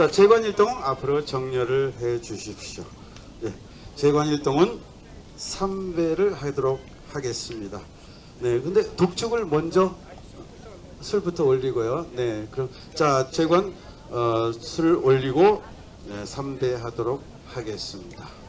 자, 재관일동 앞으로 정렬을 해 주십시오. 예, 재관일동은 3배를 하도록 하겠습니다. 네, 근데 독촉을 먼저 술부터 올리고요. 네, 그럼 자, 재관 어, 술을 올리고 네, 3배 하도록 하겠습니다.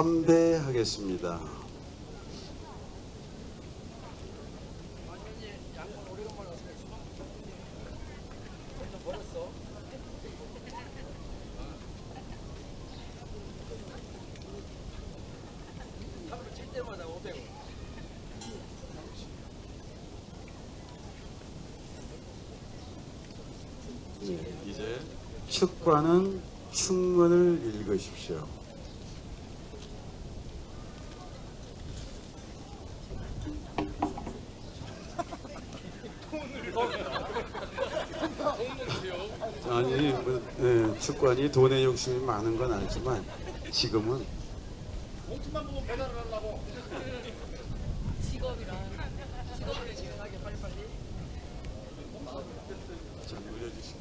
삼배 하겠습니다. 네, 이제 축과는 충문을 읽으십시오. 아니, 뭐, 예, 축관이 돈에 욕심이 많은 건 알지만 지금은 봉투만 보고 배달을 하려고. 직업이랑 직업을 진행하게 빨리빨리 좀 올려주시고.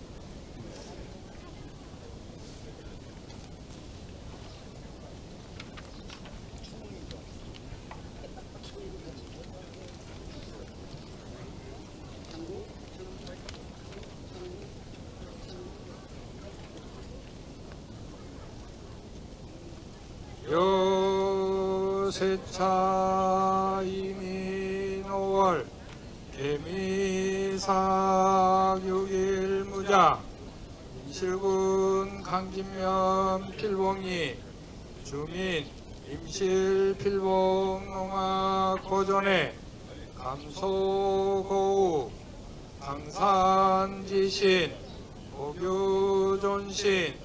요 세차 이민 5월 개미사 6일 무자 임실군 강진면 필봉리 주민 임실 필봉 농악 고전에 감소고우 강산지신 고교존신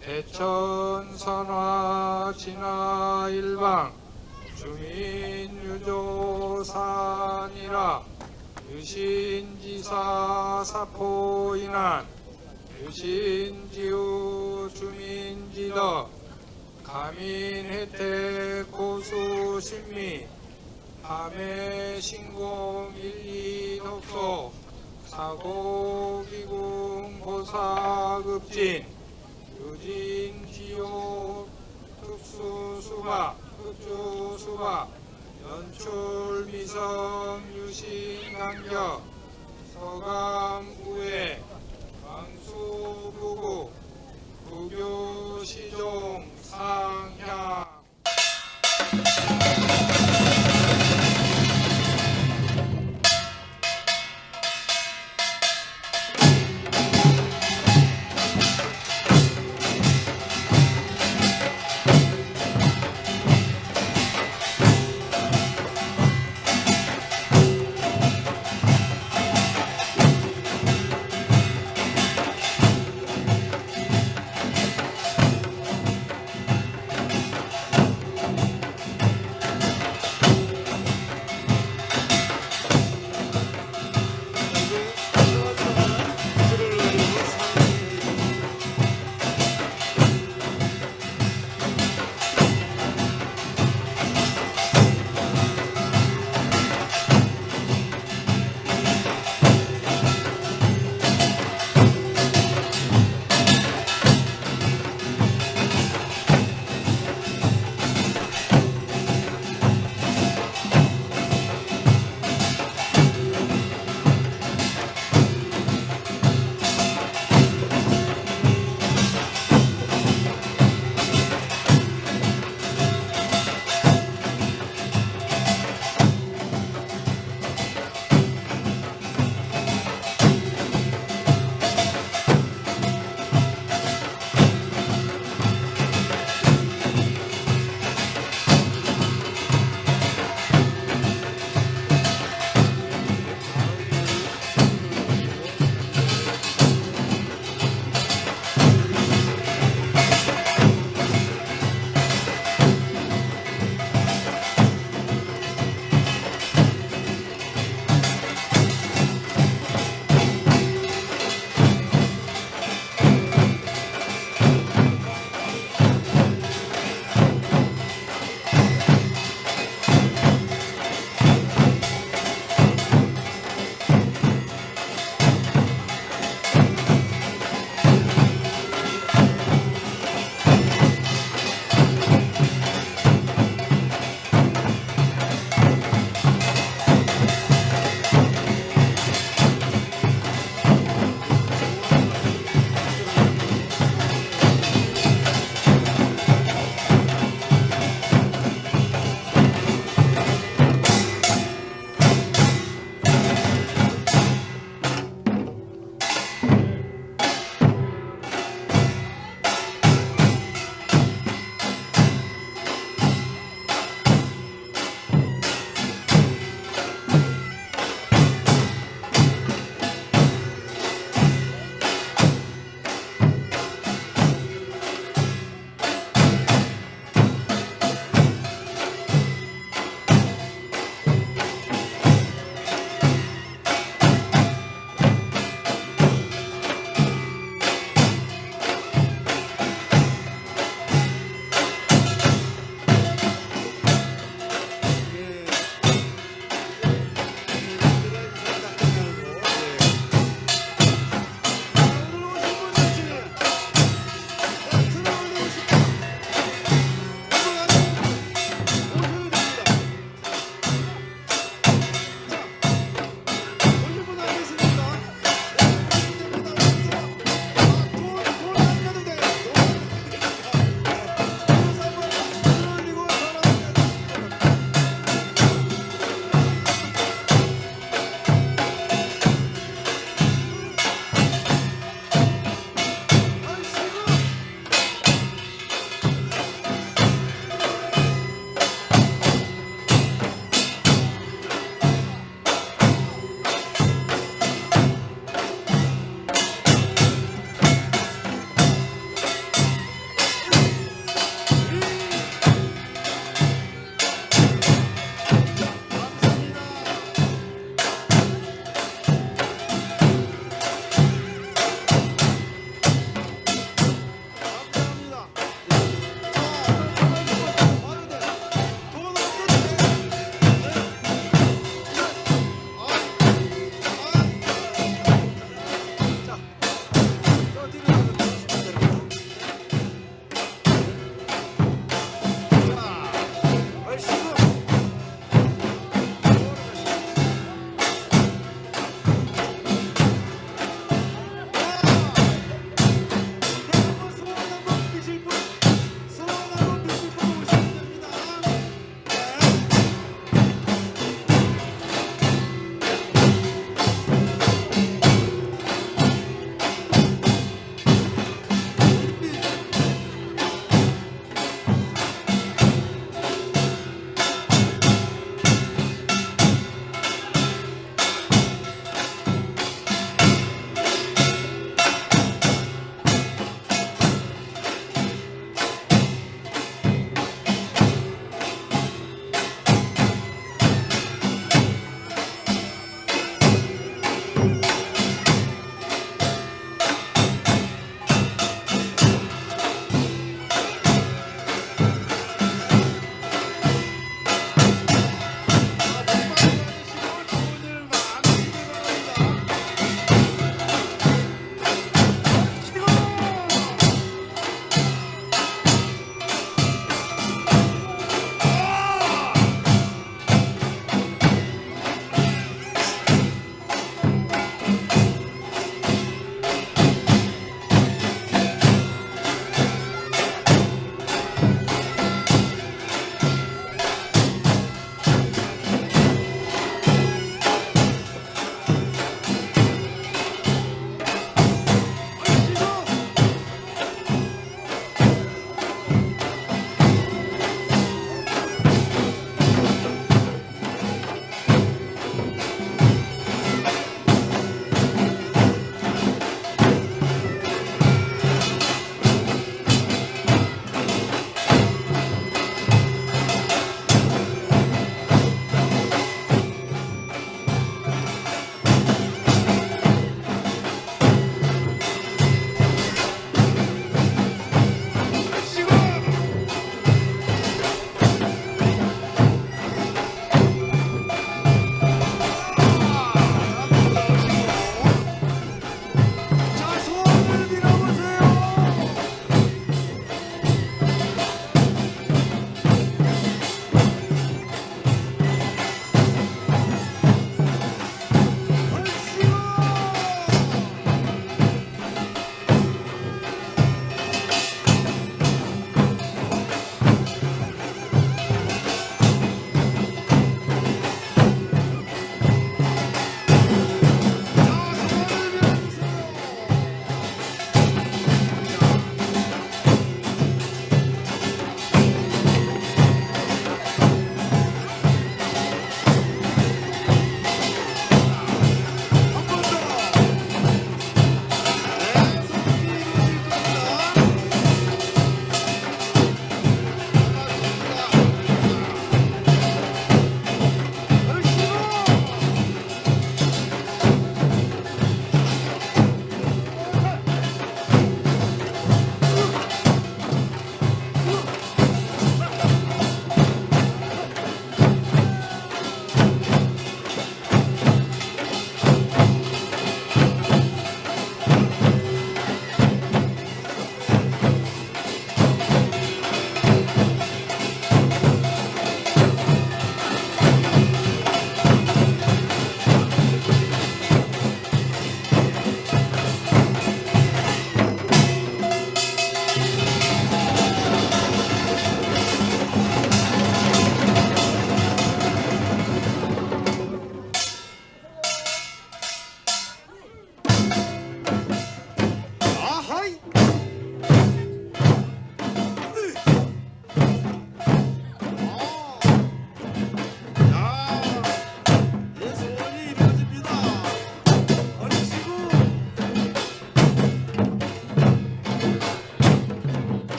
대천선화 진화일방 주민 유조산이라 유신지사 사포인한 유신지우 주민지덕 가민혜택 고수신미 밤의 신공 일리 독소 사고기궁 보사급진 유진지옥 특수수박 특주수박 연출 미성 유신 강격 서감구회 광수 부구 부교 시종 상향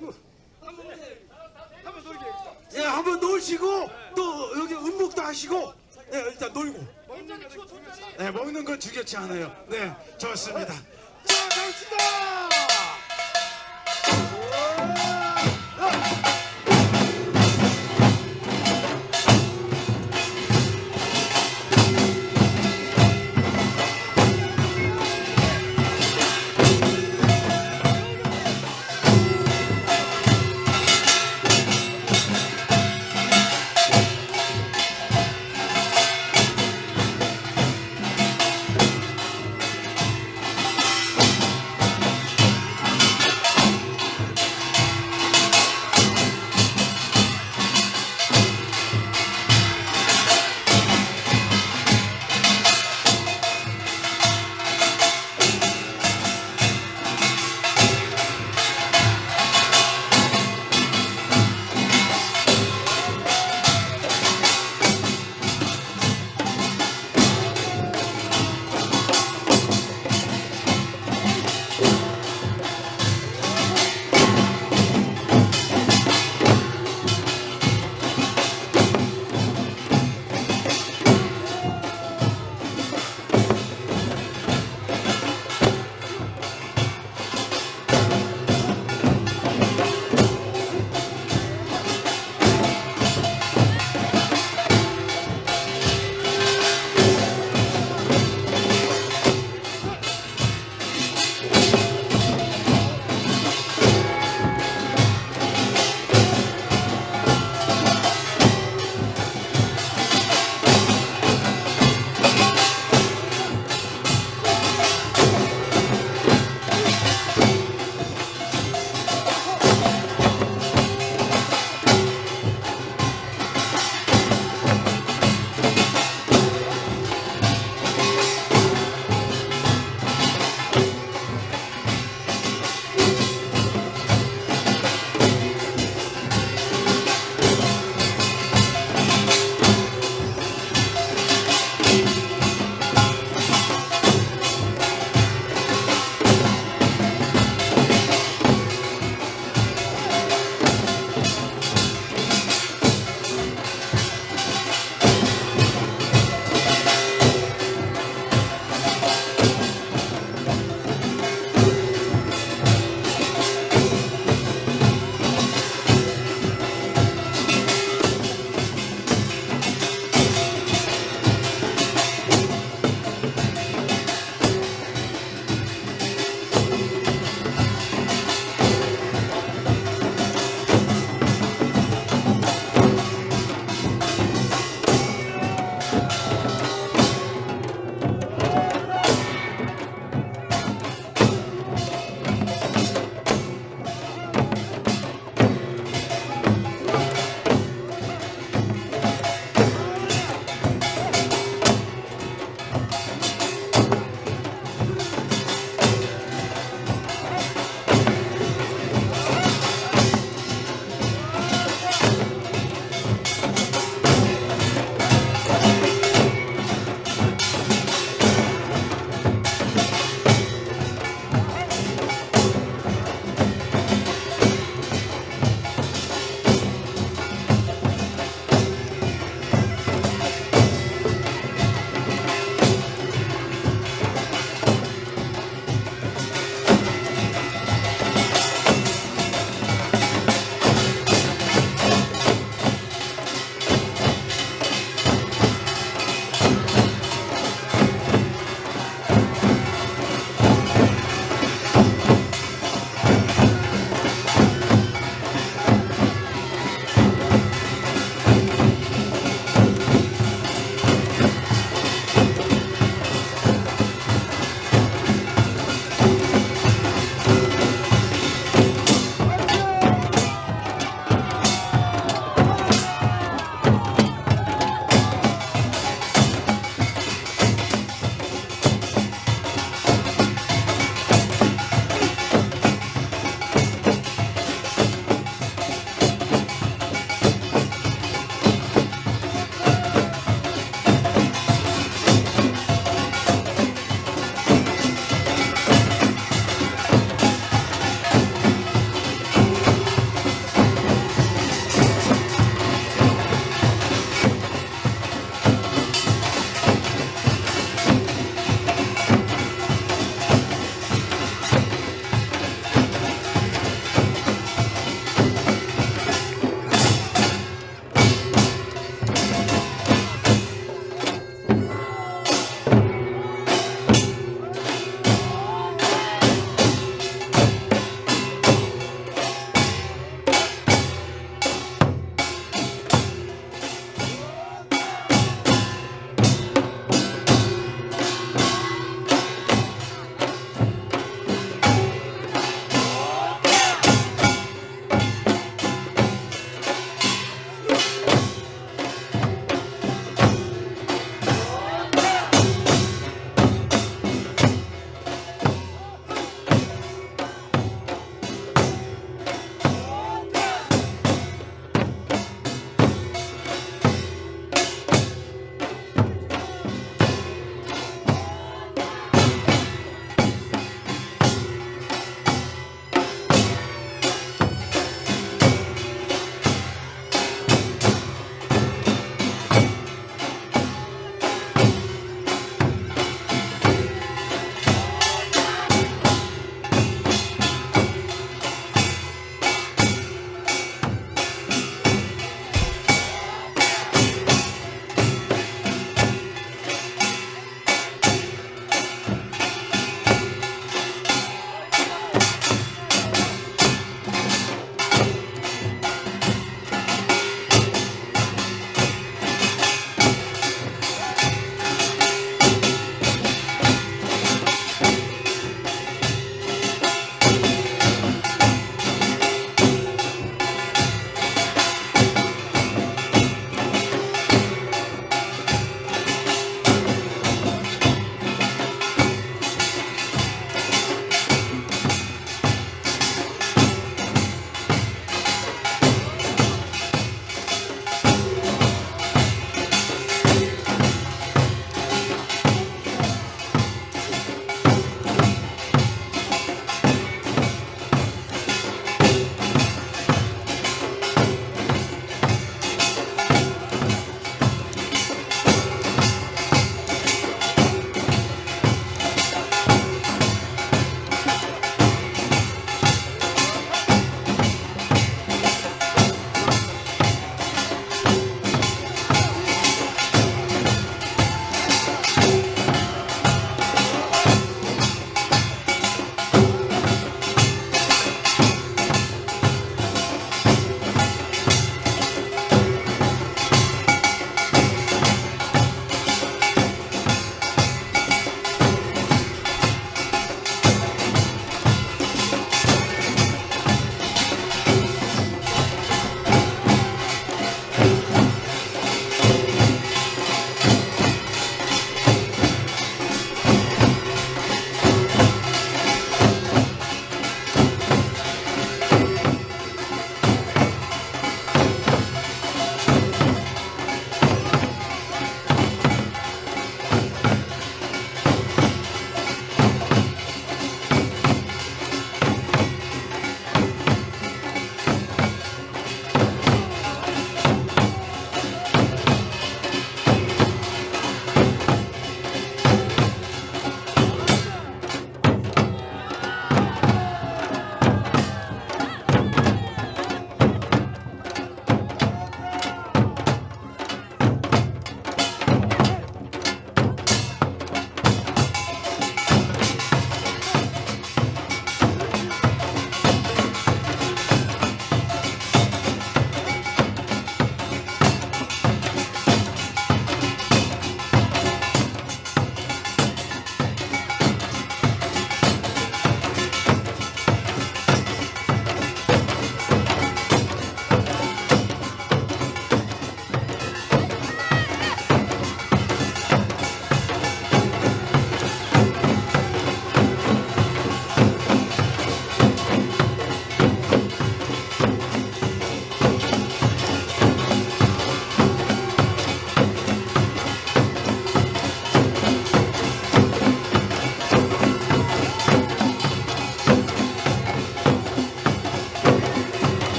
놓으시고. 한번 놀게. 예, 한번 놀시고 또 여기 음복도 하시고. 예, 일단 놀고. 네, 먹는 건 중요치 예, 않아요. 네, 좋습니다. 자, 갑시다.